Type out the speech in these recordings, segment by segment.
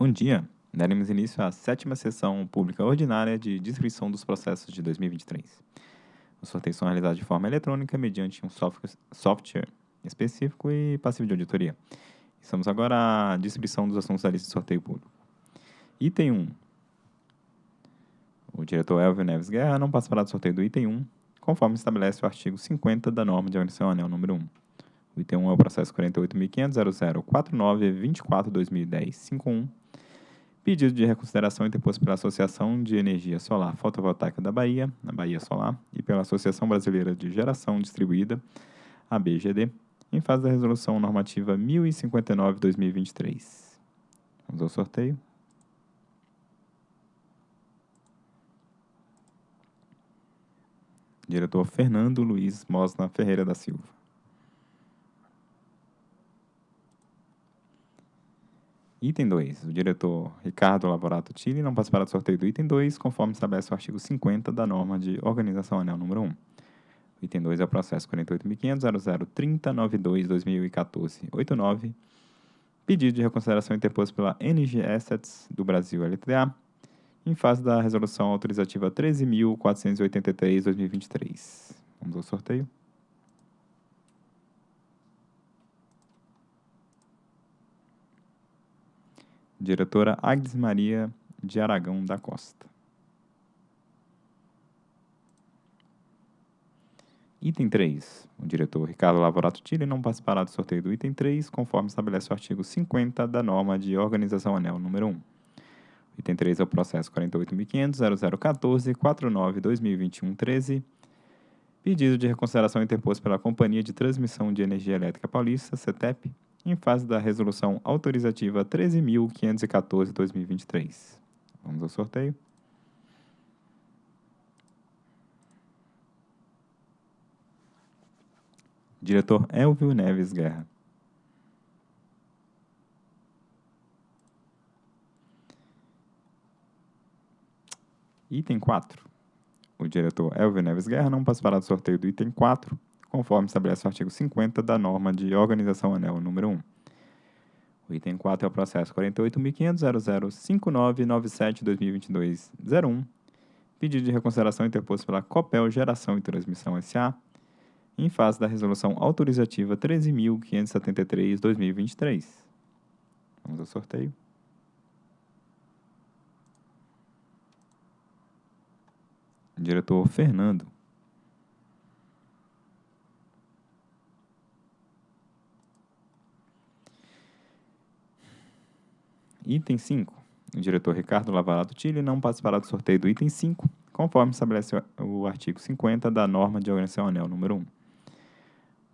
Bom dia. Daremos início à sétima sessão pública ordinária de descrição dos processos de 2023. Os sorteios são realizados de forma eletrônica mediante um software específico e passivo de auditoria. Estamos agora à descrição dos assuntos da lista de sorteio público. Item 1. O diretor Elvio Neves Guerra não participará do sorteio do item 1, conforme estabelece o artigo 50 da norma de organização anel número 1. O item 1 é o processo 48.500.0049.24.2010.51, pedido de reconsideração interposto pela Associação de Energia Solar Fotovoltaica da Bahia, a Bahia Solar, e pela Associação Brasileira de Geração Distribuída, a BGD, em fase da Resolução Normativa 1059-2023. Vamos ao sorteio. Diretor Fernando Luiz Mosna Ferreira da Silva. Item 2. O diretor Ricardo Lavorato Tille não participará do sorteio do item 2, conforme estabelece o artigo 50 da norma de organização anel número 1. O item 2 é o processo 48.500.003092-2014-89, pedido de reconsideração interposto pela NG Assets do Brasil LTDA, em fase da resolução autorizativa 13.483-2023. Vamos ao sorteio. Diretora Agnes Maria de Aragão da Costa. Item 3. O diretor Ricardo Lavorato Tille não participará do sorteio do item 3, conforme estabelece o artigo 50 da norma de organização anel número 1. O item 3 é o processo 48.500.0014.49.2021.13, pedido de reconsideração interposto pela Companhia de Transmissão de Energia Elétrica Paulista, CETEP, em fase da resolução autorizativa 13.514-2023. Vamos ao sorteio. Diretor Elvio Neves Guerra. Item 4. O diretor Elvio Neves Guerra não participará do sorteio do item 4, conforme estabelece o artigo 50 da norma de organização anel número 1. O item 4 é o processo 48.500.005997-2022-01, pedido de reconsideração interposto pela Copel Geração e Transmissão S.A., em fase da resolução autorizativa 13.573-2023. Vamos ao sorteio. Diretor Fernando. Item 5. O diretor Ricardo Lavarato Tille não participará do sorteio do item 5, conforme estabelece o artigo 50 da norma de organização anel número 1.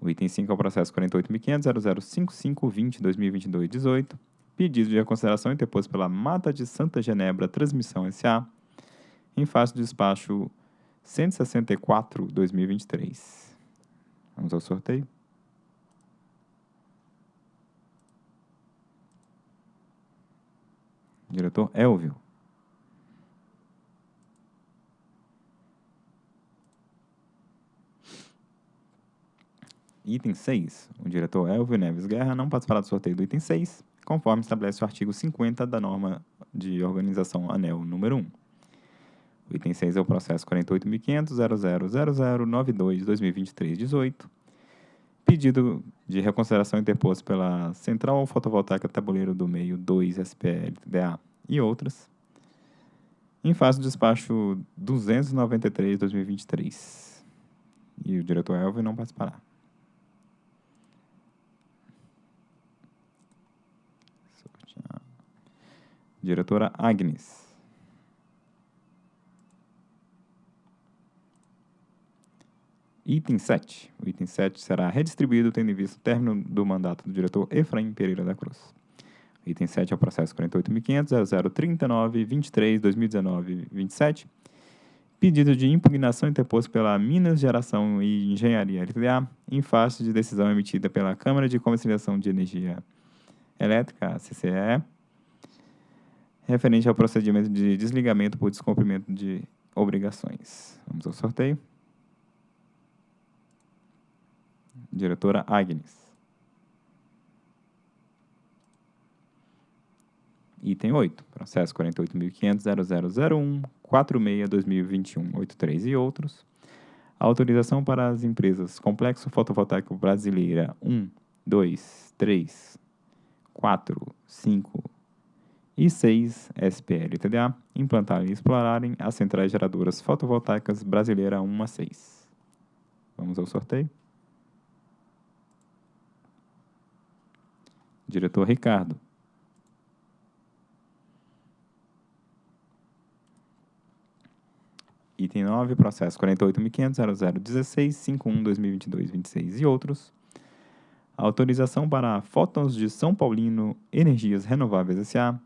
O item 5 é o processo 48.500.005520-2022-18, pedido de reconsideração interposto pela Mata de Santa Genebra Transmissão S.A., em face do despacho 164-2023. Vamos ao sorteio. Diretor Elvio. Item 6. O diretor Elvio Neves Guerra não participará do sorteio do item 6, conforme estabelece o artigo 50 da norma de organização ANEL número 1. O item 6 é o processo 48.500.000092-2023-18, pedido de reconsideração interposto pela Central Fotovoltaica Tabuleiro do Meio 2 SPLDA e outras, em fase do despacho 293-2023. E o diretor Elvio não participará. Diretora Agnes. Item 7. O item 7 será redistribuído tendo em vista o término do mandato do diretor Efraim Pereira da Cruz. Item 7 é o processo 48.500.0039.23.2019.27. Pedido de impugnação interposto pela Minas Geração e Engenharia LTDA em face de decisão emitida pela Câmara de Conciliação de Energia Elétrica, CCE, referente ao procedimento de desligamento por descumprimento de obrigações. Vamos ao sorteio. Diretora Agnes. Item 8, processo 48.500.0001.46.2021.83 e outros. Autorização para as empresas Complexo Fotovoltaico Brasileira 1, 2, 3, 4, 5 e 6 SPL-TDA implantarem e explorarem as centrais geradoras fotovoltaicas Brasileira 1 a 6. Vamos ao sorteio. Diretor Ricardo. Item 9, processo 48.500.0016.51.2022.26 e outros. Autorização para Fótons de São Paulino Energias Renováveis S.A.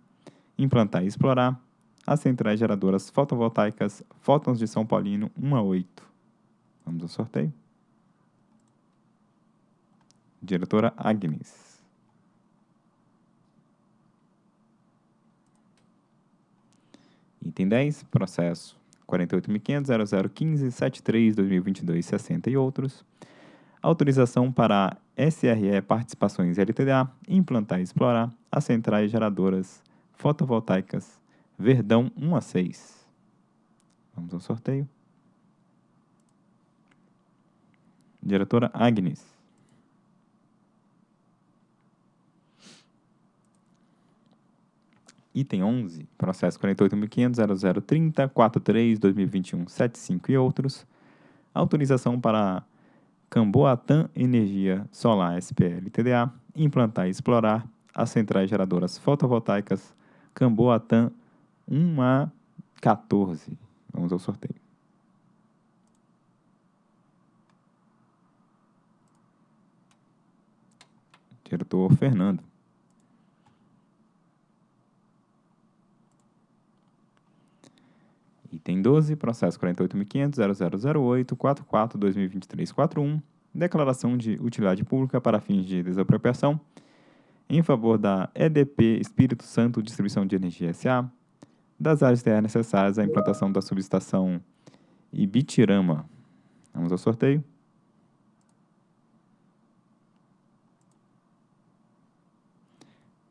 implantar e explorar as centrais geradoras fotovoltaicas Fótons de São Paulino 1 a 8. Vamos ao sorteio. Diretora Agnes. Item 10, processo 48.500.0015.73.2022.60 e outros. Autorização para a SRE Participações LTDA implantar e explorar as centrais geradoras fotovoltaicas Verdão 1 a 6. Vamos ao sorteio. Diretora Agnes. Item 11, processo 48.500.0030.43.2021.75 e outros. Autorização para Camboatã Energia Solar SPL TDA implantar e explorar as centrais geradoras fotovoltaicas Camboatã 1 a 14. Vamos ao sorteio. Diretor Fernando. Item 12, processo 48.500.0008.44.2023.41, declaração de utilidade pública para fins de desapropriação, em favor da EDP Espírito Santo Distribuição de Energia S.A., das áreas terras necessárias à implantação da subestação Ibitirama. Vamos ao sorteio.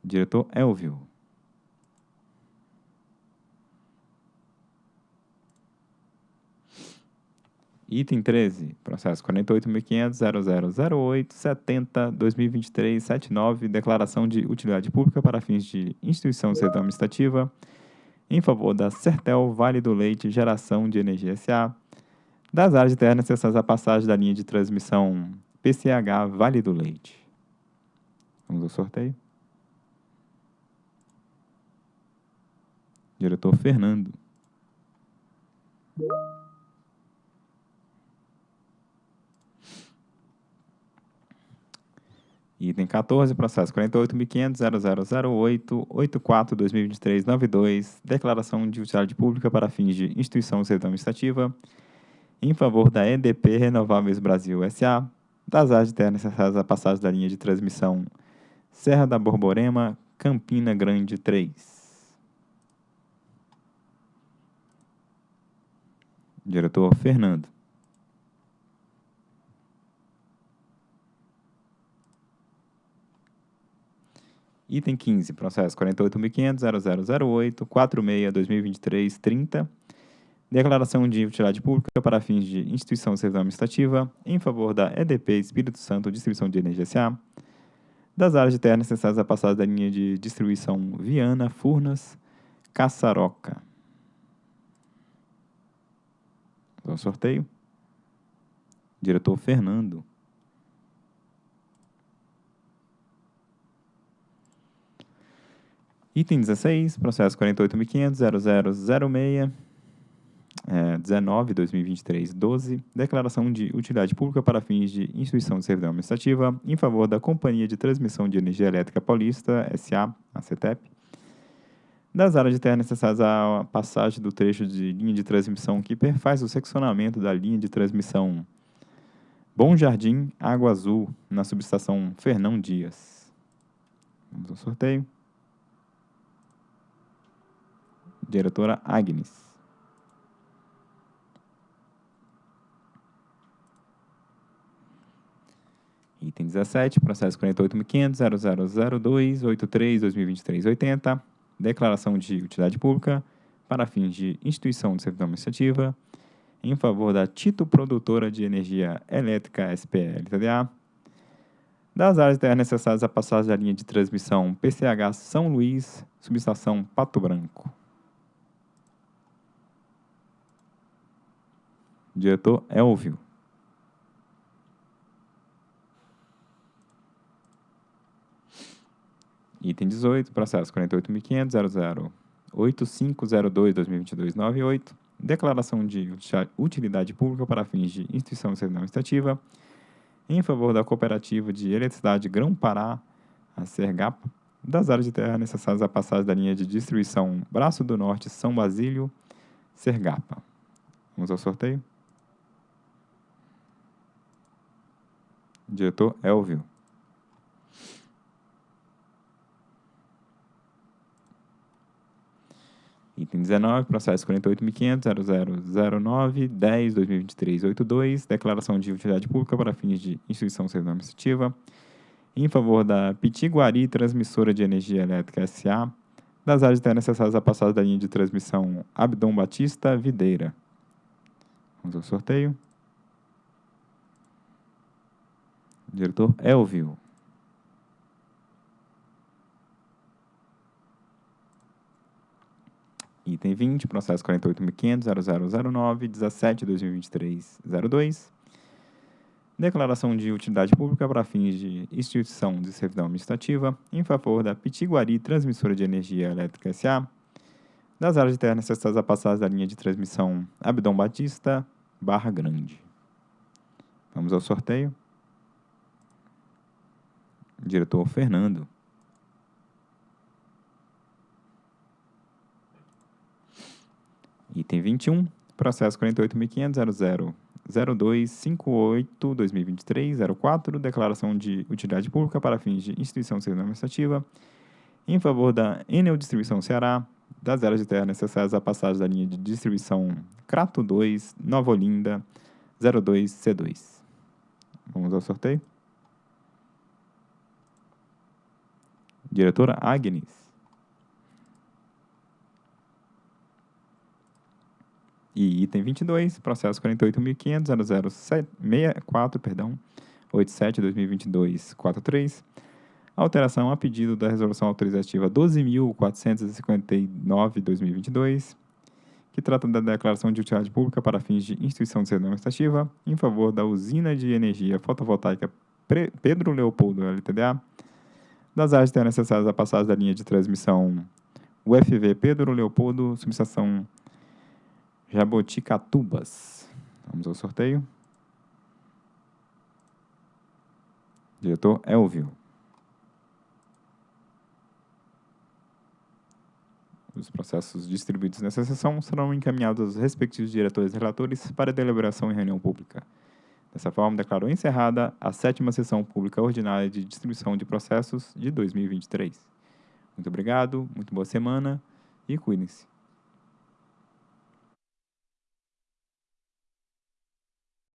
Diretor Elvio. Item 13, processo 48.500.0008.70.2023.79, declaração de utilidade pública para fins de instituição de servidão administrativa em favor da Sertel Vale do Leite Geração de Energia S.A., das áreas de terra necessárias à passagem da linha de transmissão PCH Vale do Leite. Vamos ao sorteio. Diretor Fernando. Item 14, processo 48.500.0008.84.2023.92, declaração de utilidade pública para fins de instituição de administrativa em favor da EDP Renováveis Brasil S.A., das áreas de terra necessárias à passagem da linha de transmissão Serra da Borborema, Campina Grande 3. Diretor Fernando. Item 15, processo 48.500.0008.46.2023.30. Declaração de utilidade pública para fins de instituição de servidão administrativa em favor da EDP Espírito Santo Distribuição de Energia S.A., das áreas de terra necessárias à passagem da linha de distribuição Viana, Furnas, Caçaroca. Ao sorteio. Diretor Fernando. Item 16, processo 48.500.0006, é, 19, 2023, 12, declaração de utilidade pública para fins de instituição de servidão administrativa em favor da Companhia de Transmissão de Energia Elétrica Paulista, SA, a CETEP, das áreas de terra necessárias à passagem do trecho de linha de transmissão que perfaz o seccionamento da linha de transmissão Bom Jardim, Água Azul, na subestação Fernão Dias. Vamos ao sorteio. Diretora Agnes. Item 17, processo 48.500.0002.83.2023.80. declaração de utilidade pública para fins de instituição de servidão administrativa em favor da Tito Produtora de Energia Elétrica SPL-TDA, das áreas terras necessárias à passagem da linha de transmissão PCH São Luís, subestação Pato Branco. Diretor Elvio. Item 18, processo 48.500.00.8502.2022.98, declaração de utilidade pública para fins de instituição de servidão administrativa em favor da Cooperativa de Eletricidade Grão-Pará, a Sergapa, das áreas de terra necessárias à passagem da linha de distribuição Braço do Norte São Basílio, Sergapa. Vamos ao sorteio. Diretor Elvio. Item 19, processo 48.500.0009.10.2023.82, declaração de utilidade pública para fins de instituição servidão administrativa, em favor da Pitiguari Transmissora de Energia Elétrica S.A., das áreas de necessárias à passagem da linha de transmissão Abdom Batista Videira. Vamos ao sorteio. Diretor Elvio. Item 20, processo 48.500.0009.17.2023.02. Declaração de utilidade pública para fins de instituição de servidão administrativa em favor da Pitiguari Transmissora de Energia Elétrica S.A., das áreas terra necessárias a passagem da linha de transmissão Abdom Batista, Barra Grande. Vamos ao sorteio. Diretor Fernando. Item 21, processo 48.500.00.0258.2023.04, declaração de utilidade pública para fins de instituição serviço administrativa em favor da Enel Distribuição Ceará, das áreas de terra necessárias à passagem da linha de distribuição Crato 2, Nova Olinda, 02C2. Vamos ao sorteio. Diretora Agnes. E item 22, processo 48.500.0064, perdão, 87-2022-43, alteração a pedido da resolução autorizativa 12.459-2022, que trata da declaração de utilidade pública para fins de instituição de servidão administrativa em favor da usina de energia fotovoltaica Pedro Leopoldo LTDA, das áreas terras necessárias à passagem da linha de transmissão UFV Pedro Leopoldo, subestação Jaboticatubas. Vamos ao sorteio. Diretor Elvio. Os processos distribuídos nessa sessão serão encaminhados aos respectivos diretores e relatores para deliberação em reunião pública. Dessa forma, declaro encerrada a sétima sessão pública ordinária de distribuição de processos de 2023. Muito obrigado, muito boa semana e cuidem-se.